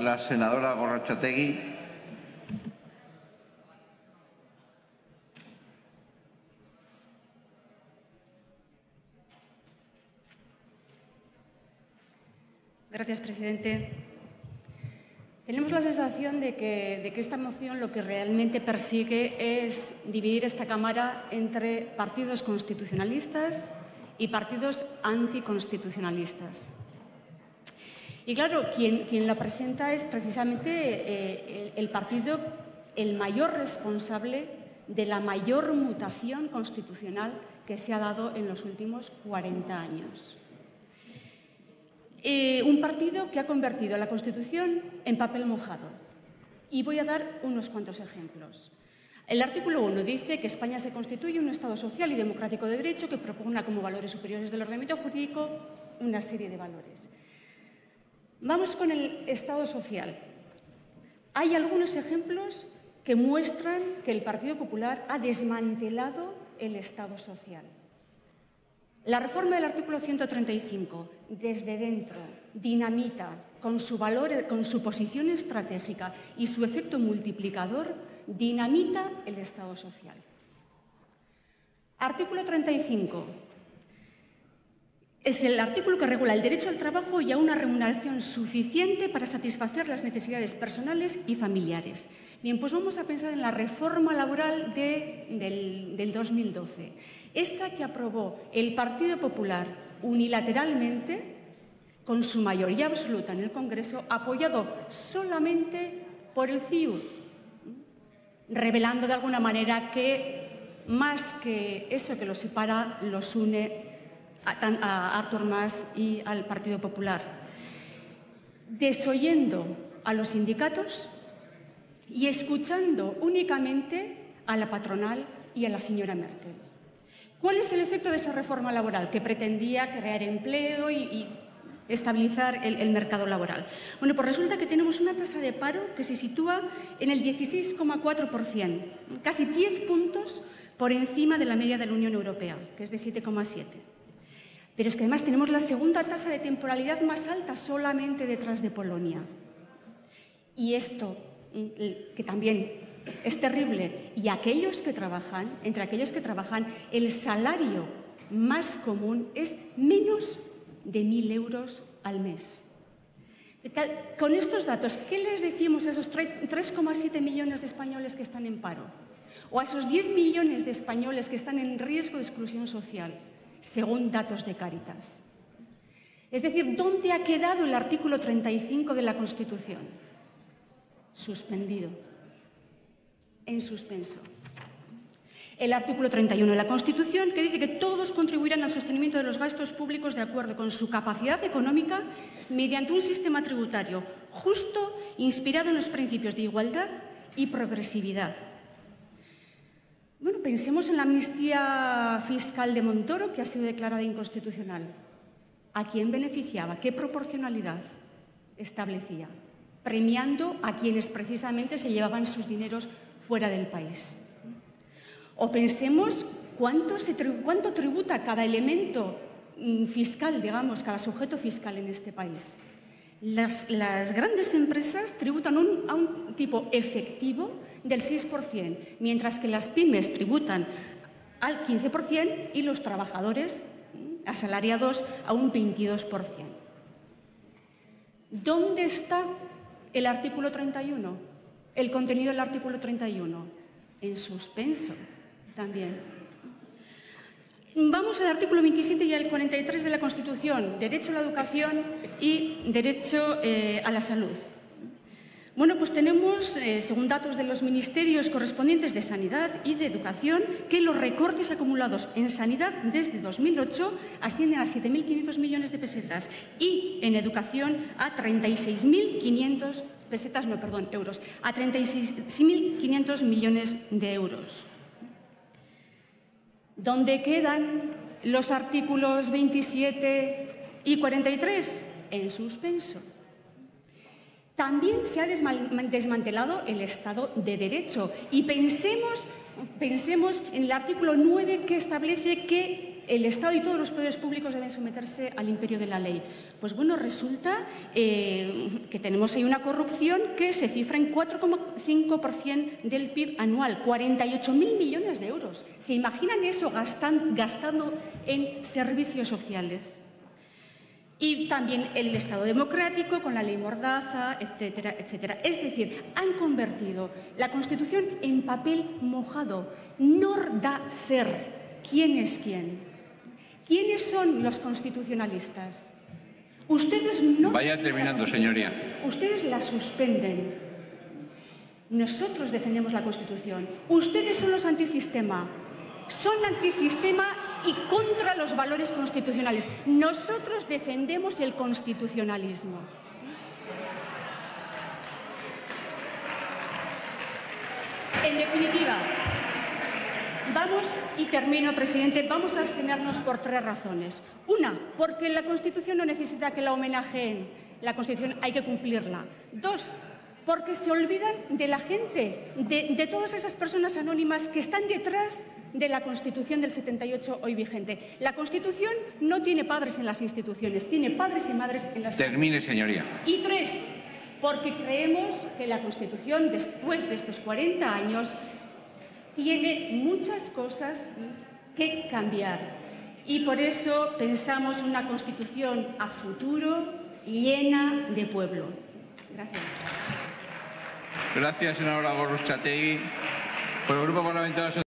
la senadora Gorrachategui. Gracias, presidente. Tenemos la sensación de que, esta moción lo que realmente persigue es dividir esta Cámara entre partidos constitucionalistas y partidos anticonstitucionalistas. Y claro, quien, la presenta es precisamente eh, el, partido el mayor responsable de la mayor mutación constitucional que se ha dado en los últimos 40 años. Eh, un partido que ha convertido la Constitución en papel mojado. Y voy a dar unos cuantos ejemplos. El artículo 1 dice que España se constituye un Estado social y democrático de derecho que propugna como valores superiores del ordenamiento jurídico una serie de valores. Vamos con el Estado social. Hay algunos ejemplos que muestran que el Partido Popular ha desmantelado el Estado social. La reforma del artículo 135, desde dentro, dinamita, con su valor, con su posición estratégica y su efecto multiplicador, dinamita el Estado social. Artículo 35. Es el artículo que regula el derecho al trabajo y a una remuneración suficiente para satisfacer las necesidades personales y familiares. Bien, pues vamos a pensar en la reforma laboral del, del 2012 esa que aprobó el Partido Popular unilateralmente, con su mayoría absoluta en el Congreso, apoyado solamente por el CIU, revelando de alguna manera que más que eso que los separa, los une a, Artur Mas y al Partido Popular, desoyendo a los sindicatos y escuchando únicamente a la patronal y a la señora Merkel. ¿Cuál es el efecto de esa reforma laboral que pretendía crear empleo y, estabilizar el, mercado laboral? Bueno, pues resulta que tenemos una tasa de paro que se sitúa en el 16,4%, casi 10 puntos por encima de la media de la Unión Europea, que es de 7,7%. Pero es que además tenemos la segunda tasa de temporalidad más alta solamente detrás de Polonia. Y esto, mm, que también es terrible. Y aquellos que trabajan, entre aquellos que trabajan, el salario más común es menos de mil euros al mes. Con estos datos, ¿qué les decimos a esos 3,7 millones de españoles que están en paro? ¿O a esos 10 millones de españoles que están en riesgo de exclusión social, según datos de Cáritas? Es decir, ¿dónde ha quedado el artículo 35 de la Constitución? Suspendido en suspenso. El artículo 31 de la Constitución, que dice que todos contribuirán al sostenimiento de los gastos públicos de acuerdo con su capacidad económica mediante un sistema tributario justo, inspirado en los principios de igualdad y progresividad. Bueno, pensemos en la amnistía fiscal de Montoro, que ha sido declarada inconstitucional. ¿A quién beneficiaba? ¿Qué proporcionalidad establecía? Premiando a quienes precisamente se llevaban sus dineros fuera del país. O pensemos cuánto, tributa cada elemento mm, fiscal, digamos, cada sujeto fiscal en este país. Las, grandes empresas tributan a un tipo efectivo del 6%, mientras que las pymes tributan al 15% y los trabajadores mm, asalariados a un 22%. ¿Dónde está el artículo 31? el contenido del artículo 31, en suspenso también. Vamos al artículo 27 y al 43 de la Constitución, derecho a la educación y derecho eh, a la salud. Bueno, pues tenemos, eh, según datos de los ministerios correspondientes de Sanidad y de Educación, que los recortes acumulados en Sanidad desde 2008 ascienden a 7.500 millones de pesetas y en Educación a 36.500 pesetas, no, perdón, euros, a 36.500 millones de euros. ¿Dónde quedan los artículos 27 y 43? En suspenso. También se ha desmantelado el Estado de Derecho y pensemos, pensemos en el artículo 9 que establece que el Estado y todos los poderes públicos deben someterse al imperio de la ley. Pues bueno, resulta eh, que tenemos ahí una corrupción que se cifra en 4,5% del PIB anual, 48.000 millones de euros. ¿Se imaginan eso gastando en servicios sociales? Y también el Estado democrático con la ley Mordaza, etcétera, etcétera. Es decir, han convertido la Constitución en papel mojado. No da ser quién es quién. ¿Quiénes son los constitucionalistas? Ustedes no. Vaya terminando, señoría. Ustedes la suspenden. Nosotros defendemos la Constitución. Ustedes son los antisistema. Son antisistema y contra los valores constitucionales. Nosotros defendemos el constitucionalismo. En definitiva, vamos, y termino, presidente, vamos a abstenernos por tres razones. Una, porque la Constitución no necesita que la homenajeen. La Constitución hay que cumplirla. Dos, porque se olvidan de la gente, de, de todas esas personas anónimas que están detrás de la Constitución del 78 hoy vigente. La Constitución no tiene padres en las instituciones, tiene padres y madres en las Termine, señoría. Y tres, porque creemos que la Constitución, después de estos 40 años, tiene muchas cosas que cambiar. Y por eso pensamos en una Constitución a futuro llena de pueblo. Gracias. Gracias, senadora Gorrochategui. Por el Grupo Parlamentario